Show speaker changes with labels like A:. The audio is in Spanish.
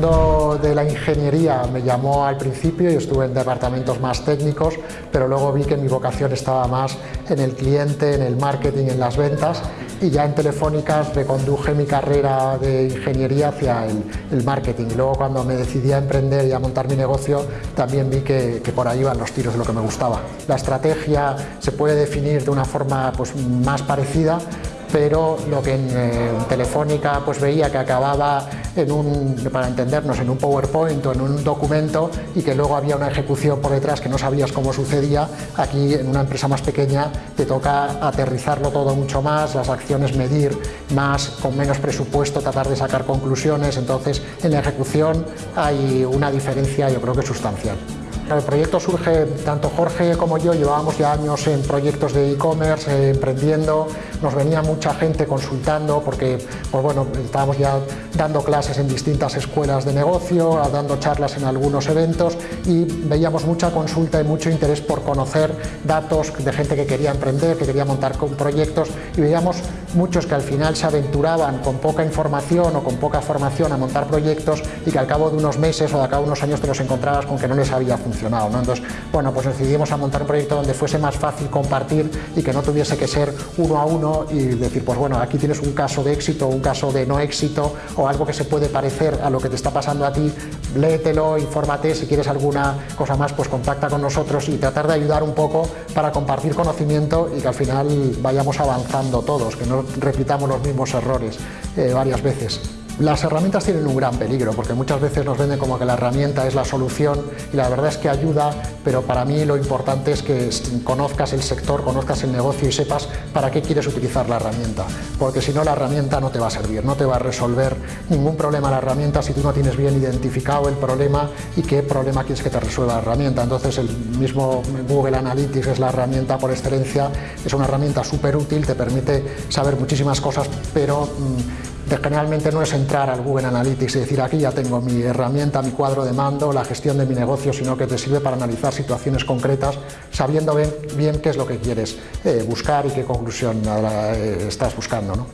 A: de la ingeniería me llamó al principio y estuve en departamentos más técnicos, pero luego vi que mi vocación estaba más en el cliente, en el marketing, en las ventas y ya en Telefónica reconduje mi carrera de ingeniería hacia el, marketing. Y luego cuando me decidí a emprender y a montar mi negocio, también vi que, por ahí iban los tiros de lo que me gustaba. La estrategia se puede definir de una forma pues, más parecida, pero lo que en, Telefónica pues veía que acababa en un, para entendernos, en un PowerPoint o en un documento y que luego había una ejecución por detrás que no sabías cómo sucedía, aquí en una empresa más pequeña te toca aterrizarlo todo mucho más, las acciones medir más, con menos presupuesto, tratar de sacar conclusiones, entonces en la ejecución hay una diferencia yo creo que sustancial. El proyecto surge, tanto Jorge como yo llevábamos ya años en proyectos de e-commerce, eh, emprendiendo, nos venía mucha gente consultando porque pues bueno, estábamos ya dando clases en distintas escuelas de negocio, dando charlas en algunos eventos y veíamos mucha consulta y mucho interés por conocer datos de gente que quería emprender, que quería montar proyectos y veíamos muchos que al final se aventuraban con poca información o con poca formación a montar proyectos y que al cabo de unos meses o de cabo de unos años te los encontrabas con que no les había funcionado entonces, bueno, pues decidimos a montar un proyecto donde fuese más fácil compartir y que no tuviese que ser uno a uno y decir, pues bueno, aquí tienes un caso de éxito, un caso de no éxito o algo que se puede parecer a lo que te está pasando a ti, léetelo, infórmate, si quieres alguna cosa más, pues contacta con nosotros y tratar de ayudar un poco para compartir conocimiento y que al final vayamos avanzando todos, que no repitamos los mismos errores eh, varias veces. Las herramientas tienen un gran peligro porque muchas veces nos venden como que la herramienta es la solución y la verdad es que ayuda, pero para mí lo importante es que conozcas el sector, conozcas el negocio y sepas para qué quieres utilizar la herramienta, porque si no la herramienta no te va a servir, no te va a resolver ningún problema la herramienta si tú no tienes bien identificado el problema y qué problema quieres que te resuelva la herramienta. Entonces el mismo Google Analytics es la herramienta por excelencia, es una herramienta súper útil, te permite saber muchísimas cosas, pero mm, generalmente no es entrar al Google Analytics y decir aquí ya tengo mi herramienta, mi cuadro de mando, la gestión de mi negocio, sino que te sirve para analizar situaciones concretas sabiendo bien, qué es lo que quieres eh, buscar y qué conclusión eh, estás buscando. ¿no?